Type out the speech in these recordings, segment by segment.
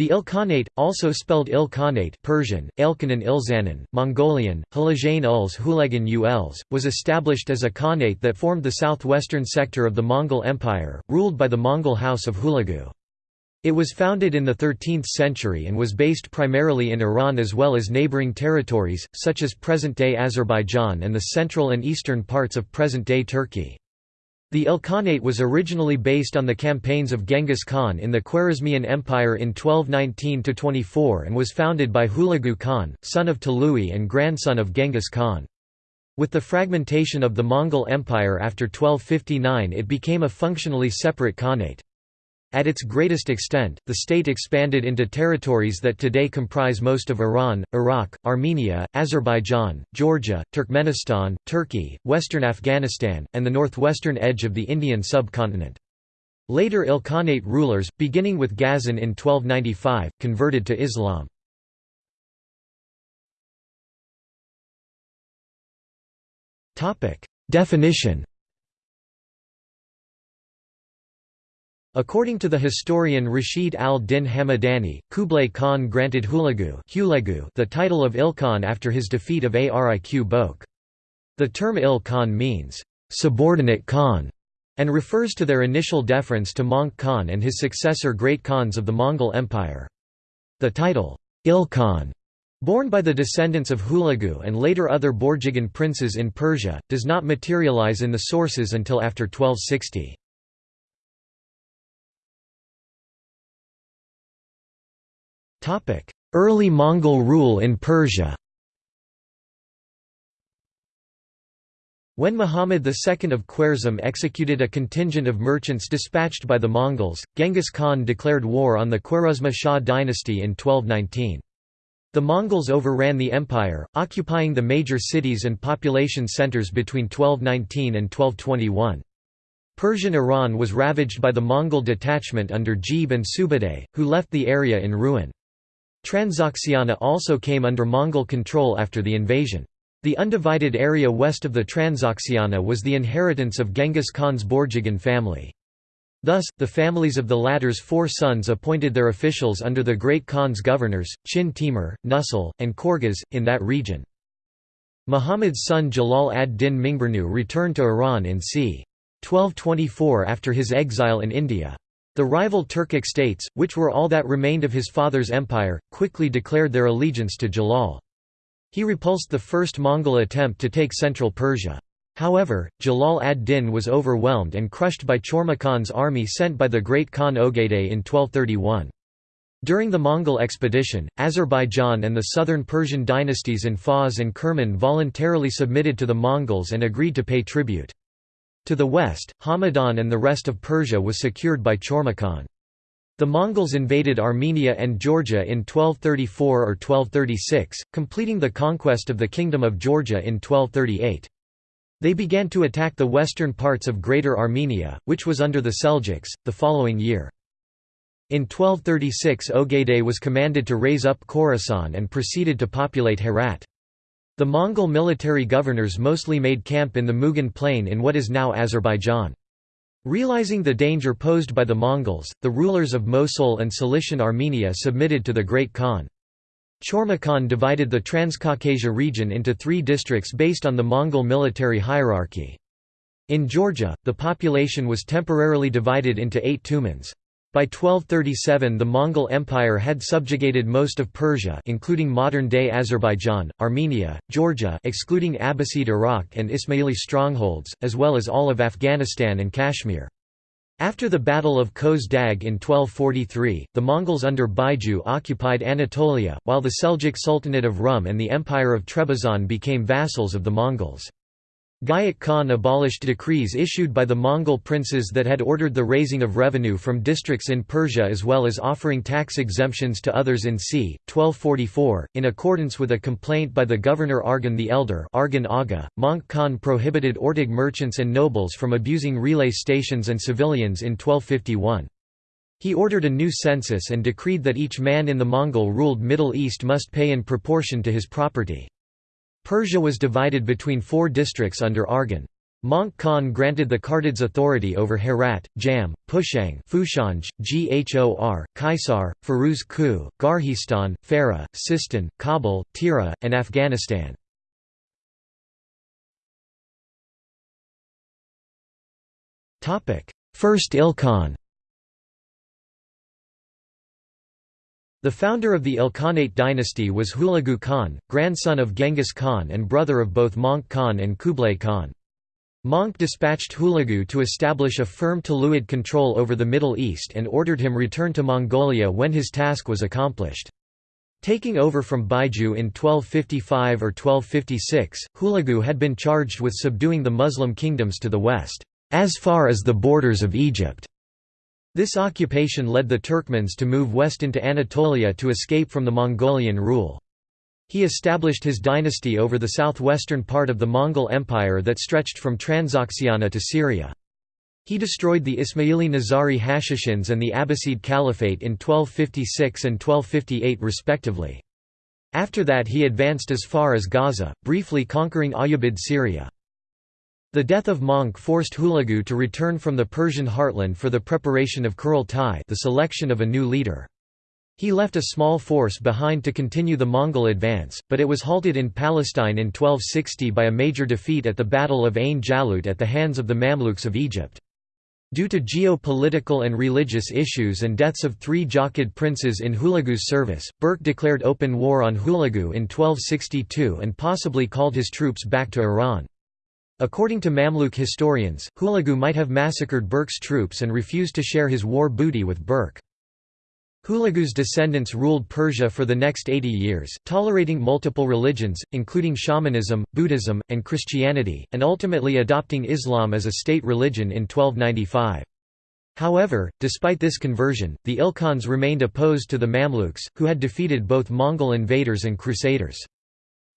The Ilkhanate, also spelled Ilkhanate Persian, Elkanan Ilzanan, Mongolian, Hulajain Uls Hulagan Uls, was established as a khanate that formed the southwestern sector of the Mongol Empire, ruled by the Mongol House of Hulagu. It was founded in the 13th century and was based primarily in Iran as well as neighboring territories, such as present-day Azerbaijan and the central and eastern parts of present-day Turkey. The Ilkhanate was originally based on the campaigns of Genghis Khan in the Khwarezmian Empire in 1219–24 and was founded by Hulagu Khan, son of Tului and grandson of Genghis Khan. With the fragmentation of the Mongol Empire after 1259 it became a functionally separate khanate. At its greatest extent, the state expanded into territories that today comprise most of Iran, Iraq, Armenia, Azerbaijan, Georgia, Turkmenistan, Turkey, western Afghanistan, and the northwestern edge of the Indian subcontinent. Later Ilkhanate rulers, beginning with Ghazan in 1295, converted to Islam. Definition According to the historian Rashid al-Din Hamadani, Kublai Khan granted Hulagu the title of Ilkhan after his defeat of Ariq Boke. The term Il Khan means, "...subordinate Khan", and refers to their initial deference to Möngke Khan and his successor Great Khans of the Mongol Empire. The title, Ilkhan, borne by the descendants of Hulagu and later other Borjigin princes in Persia, does not materialize in the sources until after 1260. Early Mongol rule in Persia When Muhammad II of Khwarezm executed a contingent of merchants dispatched by the Mongols, Genghis Khan declared war on the Khwarezma Shah dynasty in 1219. The Mongols overran the empire, occupying the major cities and population centers between 1219 and 1221. Persian Iran was ravaged by the Mongol detachment under Jebe and Subutai, who left the area in ruin. Transoxiana also came under Mongol control after the invasion. The undivided area west of the Transoxiana was the inheritance of Genghis Khan's Borjigin family. Thus, the families of the latter's four sons appointed their officials under the Great Khan's governors, Chin Timur, Nusul, and Korghaz, in that region. Muhammad's son Jalal ad-Din Mingburnu returned to Iran in c. 1224 after his exile in India. The rival Turkic states, which were all that remained of his father's empire, quickly declared their allegiance to Jalal. He repulsed the first Mongol attempt to take central Persia. However, Jalal ad-Din was overwhelmed and crushed by Chormakhan's army sent by the great Khan Ogedei in 1231. During the Mongol expedition, Azerbaijan and the southern Persian dynasties in Fars and Kerman voluntarily submitted to the Mongols and agreed to pay tribute. To the west, Hamadan and the rest of Persia was secured by Chormakhan. The Mongols invaded Armenia and Georgia in 1234 or 1236, completing the conquest of the Kingdom of Georgia in 1238. They began to attack the western parts of Greater Armenia, which was under the Seljuks, the following year. In 1236 Ogedei was commanded to raise up Khorasan and proceeded to populate Herat. The Mongol military governors mostly made camp in the Mugan plain in what is now Azerbaijan. Realizing the danger posed by the Mongols, the rulers of Mosul and Cilician Armenia submitted to the Great Khan. Chormakhan divided the Transcaucasia region into three districts based on the Mongol military hierarchy. In Georgia, the population was temporarily divided into eight tumans. By 1237 the Mongol Empire had subjugated most of Persia including modern-day Azerbaijan, Armenia, Georgia excluding Abbasid Iraq and Ismaili strongholds, as well as all of Afghanistan and Kashmir. After the Battle of Köz Dag in 1243, the Mongols under Baiju occupied Anatolia, while the Seljuk Sultanate of Rum and the Empire of Trebizond became vassals of the Mongols. Gayat Khan abolished decrees issued by the Mongol princes that had ordered the raising of revenue from districts in Persia as well as offering tax exemptions to others in c. 1244. In accordance with a complaint by the governor Arghun the Elder Arghun Aga, Möngke Khan prohibited Ortig merchants and nobles from abusing relay stations and civilians in 1251. He ordered a new census and decreed that each man in the Mongol-ruled Middle East must pay in proportion to his property. Persia was divided between four districts under Arghun. Möngke Khan granted the Kartids authority over Herat, Jam, Pushang Fushanj, Ghor, Kaisar, Firuz Ku, Garhistan, Farah, Sistan, Kabul, Tira, and Afghanistan. First Ilkhan The founder of the Ilkhanate dynasty was Hulagu Khan, grandson of Genghis Khan and brother of both Möngke Khan and Kublai Khan. Möngke dispatched Hulagu to establish a firm Tuluid control over the Middle East and ordered him return to Mongolia when his task was accomplished. Taking over from Baiju in 1255 or 1256, Hulagu had been charged with subduing the Muslim kingdoms to the west, as far as the borders of Egypt. This occupation led the Turkmens to move west into Anatolia to escape from the Mongolian rule. He established his dynasty over the southwestern part of the Mongol Empire that stretched from Transoxiana to Syria. He destroyed the Ismaili Nizari Hashishins and the Abbasid Caliphate in 1256 and 1258 respectively. After that he advanced as far as Gaza, briefly conquering Ayyubid Syria. The death of Möngke forced Hulagu to return from the Persian heartland for the preparation of Kurultai the selection of a new leader. He left a small force behind to continue the Mongol advance, but it was halted in Palestine in 1260 by a major defeat at the Battle of Ain Jalut at the hands of the Mamluks of Egypt. Due to geopolitical and religious issues and deaths of three Jochid princes in Hulagu's service, Berke declared open war on Hulagu in 1262 and possibly called his troops back to Iran. According to Mamluk historians, Hulagu might have massacred Berke's troops and refused to share his war booty with Berke. Hulagu's descendants ruled Persia for the next 80 years, tolerating multiple religions, including shamanism, Buddhism, and Christianity, and ultimately adopting Islam as a state religion in 1295. However, despite this conversion, the Ilkhans remained opposed to the Mamluks, who had defeated both Mongol invaders and crusaders.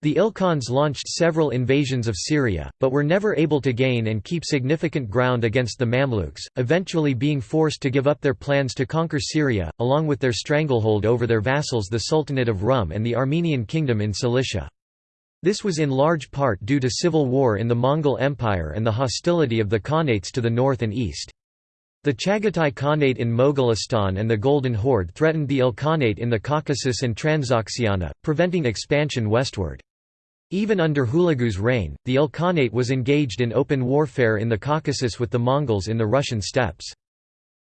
The Ilkhans launched several invasions of Syria, but were never able to gain and keep significant ground against the Mamluks, eventually being forced to give up their plans to conquer Syria, along with their stranglehold over their vassals the Sultanate of Rum and the Armenian Kingdom in Cilicia. This was in large part due to civil war in the Mongol Empire and the hostility of the Khanates to the north and east. The Chagatai Khanate in Mogolistan and the Golden Horde threatened the Ilkhanate in the Caucasus and Transoxiana, preventing expansion westward. Even under Hulagu's reign, the Ilkhanate was engaged in open warfare in the Caucasus with the Mongols in the Russian steppes.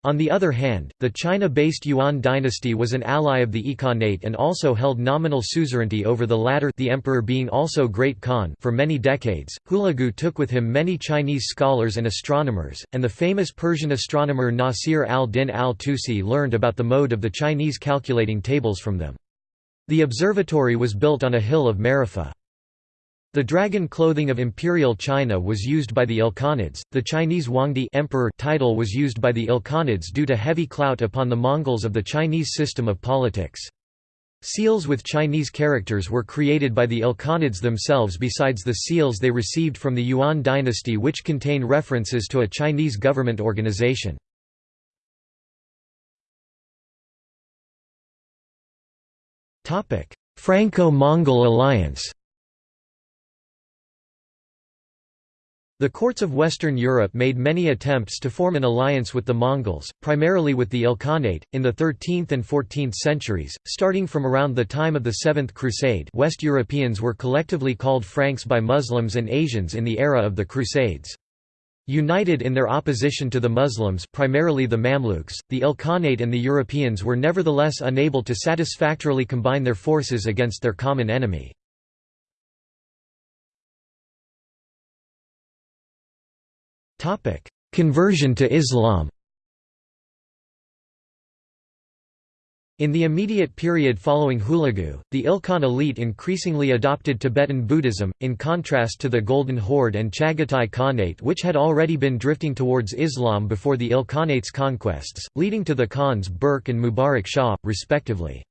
On the other hand, the China-based Yuan dynasty was an ally of the Ilkhanate and also held nominal suzerainty over the latter the emperor being also Great Khan for many decades. Hulagu took with him many Chinese scholars and astronomers, and the famous Persian astronomer Nasir al-Din al-Tusi learned about the mode of the Chinese calculating tables from them. The observatory was built on a hill of Marifah. The dragon clothing of imperial China was used by the Ilkhanids. The Chinese Huangdi emperor title was used by the Ilkhanids due to heavy clout upon the Mongols of the Chinese system of politics. Seals with Chinese characters were created by the Ilkhanids themselves besides the seals they received from the Yuan dynasty which contain references to a Chinese government organization. Franco-Mongol alliance The courts of Western Europe made many attempts to form an alliance with the Mongols, primarily with the Ilkhanate, in the 13th and 14th centuries. Starting from around the time of the Seventh Crusade, West Europeans were collectively called Franks by Muslims and Asians in the era of the Crusades. United in their opposition to the Muslims primarily the Mamluks, the Ilkhanate and the Europeans were nevertheless unable to satisfactorily combine their forces against their common enemy. Conversion to Islam In the immediate period following Hulagu, the Ilkhan elite increasingly adopted Tibetan Buddhism, in contrast to the Golden Horde and Chagatai Khanate which had already been drifting towards Islam before the Ilkhanate's conquests, leading to the Khans Burk and Mubarak Shah, respectively.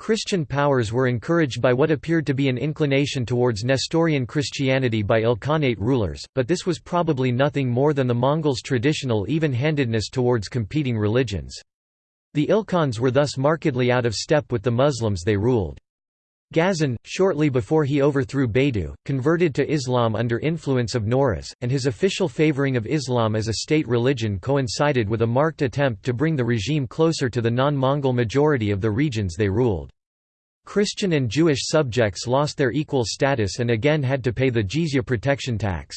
Christian powers were encouraged by what appeared to be an inclination towards Nestorian Christianity by Ilkhanate rulers, but this was probably nothing more than the Mongols' traditional even-handedness towards competing religions. The Ilkhans were thus markedly out of step with the Muslims they ruled. Ghazan, shortly before he overthrew Baidu, converted to Islam under influence of Nawroz, and his official favoring of Islam as a state religion coincided with a marked attempt to bring the regime closer to the non-Mongol majority of the regions they ruled. Christian and Jewish subjects lost their equal status and again had to pay the jizya protection tax.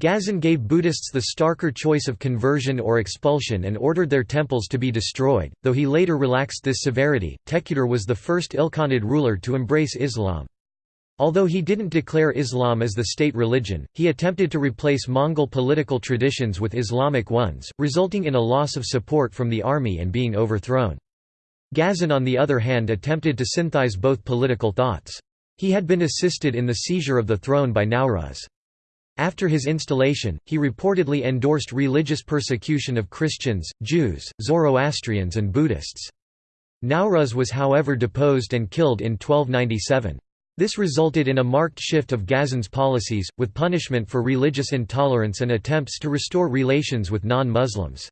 Ghazan gave Buddhists the starker choice of conversion or expulsion and ordered their temples to be destroyed, though he later relaxed this severity. Tekuder was the first Ilkhanid ruler to embrace Islam. Although he didn't declare Islam as the state religion, he attempted to replace Mongol political traditions with Islamic ones, resulting in a loss of support from the army and being overthrown. Ghazan on the other hand attempted to synthesize both political thoughts. He had been assisted in the seizure of the throne by Nawroz. After his installation, he reportedly endorsed religious persecution of Christians, Jews, Zoroastrians and Buddhists. Nawroz was however deposed and killed in 1297. This resulted in a marked shift of Ghazan's policies, with punishment for religious intolerance and attempts to restore relations with non-Muslims.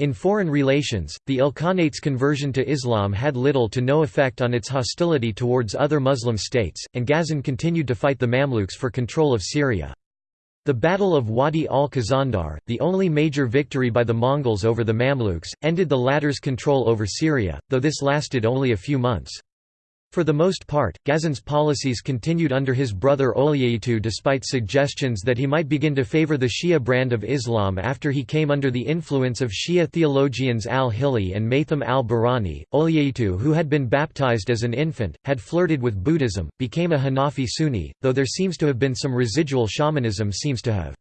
In foreign relations, the Ilkhanate's conversion to Islam had little to no effect on its hostility towards other Muslim states, and Ghazan continued to fight the Mamluks for control of Syria. The Battle of Wadi al-Khazandar, the only major victory by the Mongols over the Mamluks, ended the latter's control over Syria, though this lasted only a few months. For the most part, Ghazan's policies continued under his brother Oljaitu despite suggestions that he might begin to favor the Shia brand of Islam after he came under the influence of Shia theologians al-Hili and Maitham al-Bahrani. Oljaitu who had been baptized as an infant, had flirted with Buddhism, became a Hanafi Sunni, though there seems to have been some residual shamanism seems to have.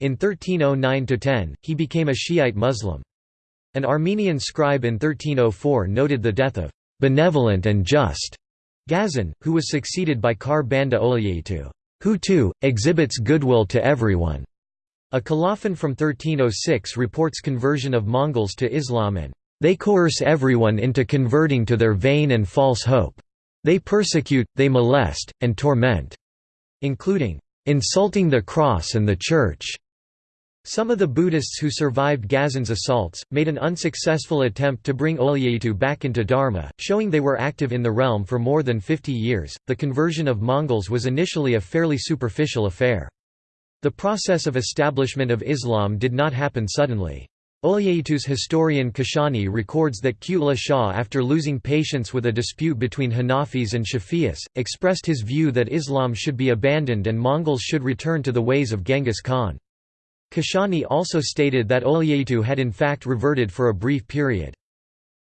In 1309–10, he became a Shiite Muslim. An Armenian scribe in 1304 noted the death of benevolent and just Ghazan, who was succeeded by Kharbanda who too, exhibits goodwill to everyone. A colophon from 1306 reports conversion of Mongols to Islam and they coerce everyone into converting to their vain and false hope. They persecute, they molest, and torment, including insulting the cross and the church, some of the Buddhists who survived Ghazan's assaults, made an unsuccessful attempt to bring Oljaitu back into Dharma, showing they were active in the realm for more than 50 years. The conversion of Mongols was initially a fairly superficial affair. The process of establishment of Islam did not happen suddenly. Oljaitu's historian Kashani records that Kutle Shah after losing patience with a dispute between Hanafis and Shafi'is, expressed his view that Islam should be abandoned and Mongols should return to the ways of Genghis Khan. Kashani also stated that Oljaitu had in fact reverted for a brief period.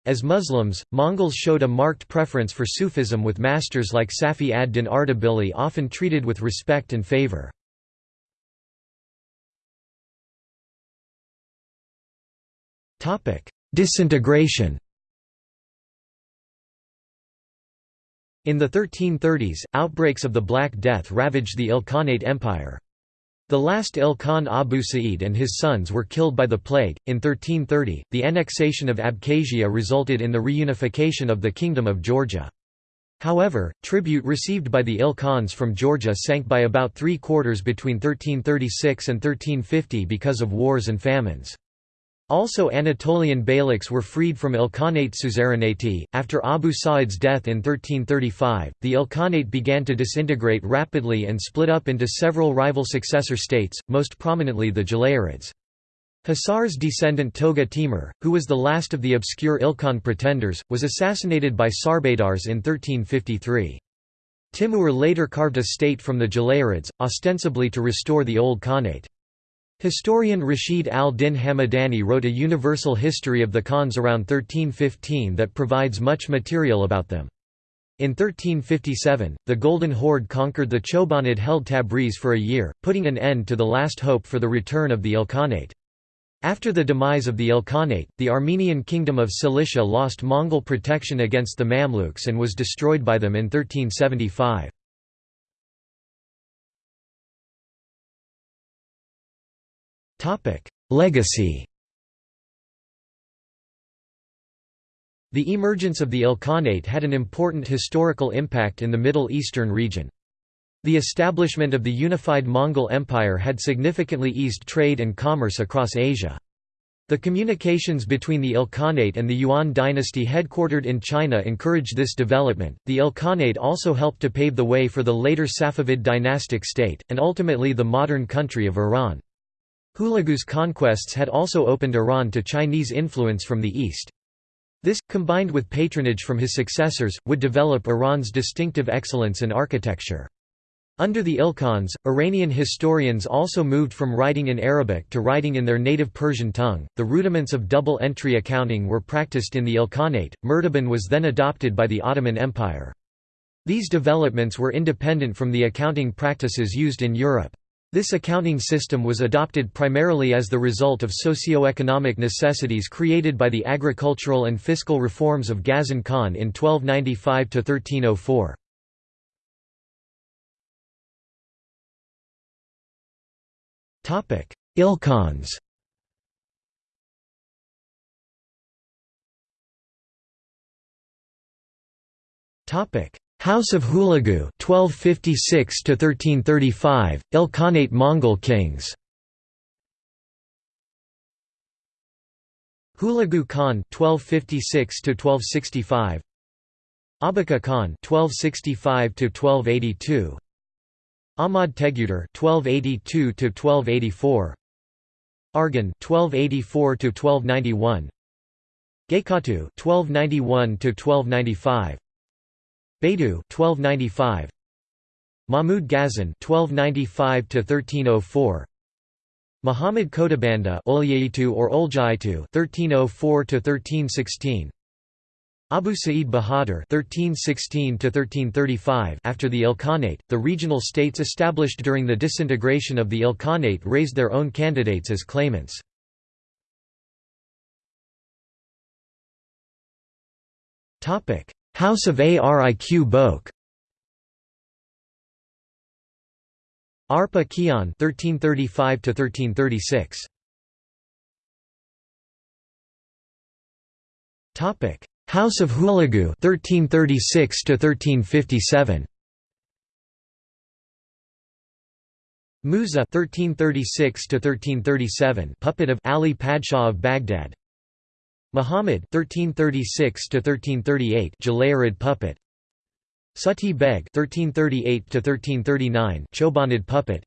As Muslims, Mongols showed a marked preference for Sufism with masters like Safi ad-Din Ardabili often treated with respect and favor. Disintegration In the 1330s, outbreaks of the Black Death ravaged the Ilkhanate Empire. The last Ilkhan Abu Sa'id and his sons were killed by the plague. In 1330, the annexation of Abkhazia resulted in the reunification of the Kingdom of Georgia. However, tribute received by the Ilkhans from Georgia sank by about three quarters between 1336 and 1350 because of wars and famines. Also Anatolian beyliks were freed from Ilkhanate suzerainty. After Abu Sa'id's death in 1335, the Ilkhanate began to disintegrate rapidly and split up into several rival successor states, most prominently the Jalayirids. Hisar's descendant Toga Timur, who was the last of the obscure Ilkhan pretenders, was assassinated by Sarbadars in 1353. Timur later carved a state from the Jalayirids, ostensibly to restore the old Khanate. Historian Rashid al-Din Hamadani wrote a universal history of the Khans around 1315 that provides much material about them. In 1357, the Golden Horde conquered the Chobanid-held Tabriz for a year, putting an end to the last hope for the return of the Ilkhanate. After the demise of the Ilkhanate, the Armenian kingdom of Cilicia lost Mongol protection against the Mamluks and was destroyed by them in 1375. Topic: Legacy. The emergence of the Ilkhanate had an important historical impact in the Middle Eastern region. The establishment of the unified Mongol Empire had significantly eased trade and commerce across Asia. The communications between the Ilkhanate and the Yuan dynasty headquartered in China encouraged this development. The Ilkhanate also helped to pave the way for the later Safavid dynastic state, and ultimately the modern country of Iran. Hulagu's conquests had also opened Iran to Chinese influence from the east. This, combined with patronage from his successors, would develop Iran's distinctive excellence in architecture. Under the Ilkhans, Iranian historians also moved from writing in Arabic to writing in their native Persian tongue. The rudiments of double entry accounting were practiced in the Ilkhanate. Murtaban was then adopted by the Ottoman Empire. These developments were independent from the accounting practices used in Europe. This accounting system was adopted primarily as the result of socio-economic necessities created by the agricultural and fiscal reforms of Ghazan Khan in 1295–1304. Ilkhans House of Hulagu 1256 to 1335 Ilkhanate Mongol kings. Hulagu Khan 1256 to 1265 Abaka Khan 1265 to 1282 Ahmad Teguder (1282–1284), Arghun (1284–1291), Gaykatu (1291–1295), Baidu (1295), Mahmud Ghazan 1295 to 1304 Muhammad Khodabanda or Oljaitu (1304–1316). Abu Sa'id Bahadur 1316 to 1335 After the Ilkhanate, the regional states established during the disintegration of the Ilkhanate raised their own candidates as claimants. Topic: House of Ariq Boke. Arpa Kian (1335–1336). Topic: House of Hulagu 1336 to 1357 Musa 1336 to 1337 puppet of Ali Padshah of Baghdad Muhammad 1336 to 1338 Jalayirid puppet Suti Beg 1338 to 1339 Chobanid puppet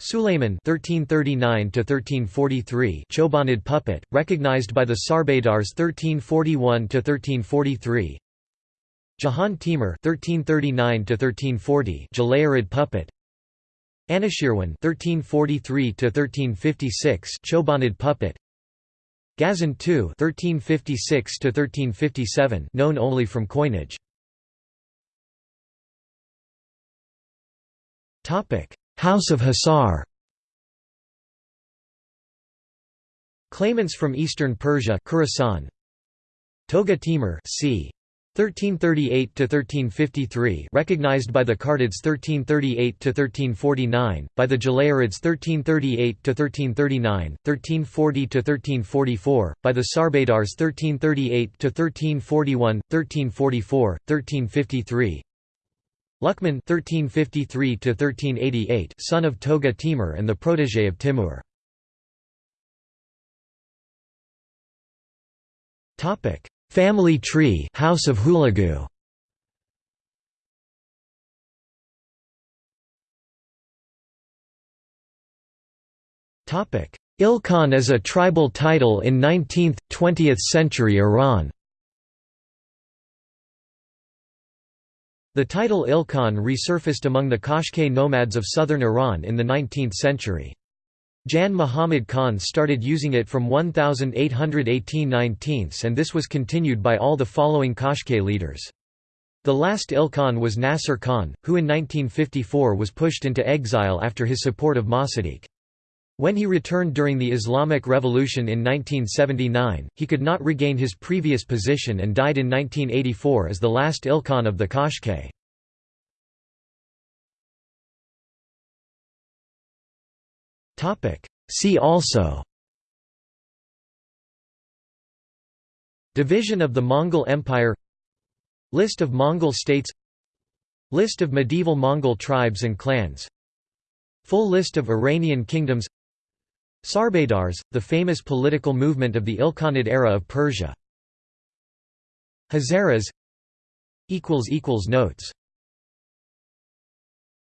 Sulayman (1339–1343), Chobanid puppet, recognized by the Sarbadars (1341–1343). Jahan Timur (1339–1340), Jalayirid puppet. Anushirwan (1343–1356), Chobanid puppet. Ghazan II (1356–1357), known only from coinage. Topic. House of Hisar Claimants from eastern Persia Khorasan Toga Timur c. 1338 to 1353 recognized by the Kartids 1338 to 1349 by the Jalayirids 1338 to 1339 1340 to 1344 by the Sarbadars 1338 to 1341 1344 1353 Luqman (1353–1388), son of Toga Timur and the protégé of Timur. Topic: Family tree, House of Hulagu. Topic: Ilkhan as a tribal title in 19th–20th century Iran. The title Ilkhan resurfaced among the Qashqai nomads of southern Iran in the 19th century. Jan Muhammad Khan started using it from 1818-19 and this was continued by all the following Qashqai leaders. The last Ilkhan was Nasser Khan, who in 1954 was pushed into exile after his support of Mossadegh. When he returned during the Islamic Revolution in 1979, he could not regain his previous position and died in 1984 as the last Ilkhan of the Qashqai. See also. Division of the Mongol Empire. List of Mongol states. List of medieval Mongol tribes and clans. Full list of Iranian kingdoms. Sarbadars, the famous political movement of the Ilkhanid era of Persia. Hazaras. Notes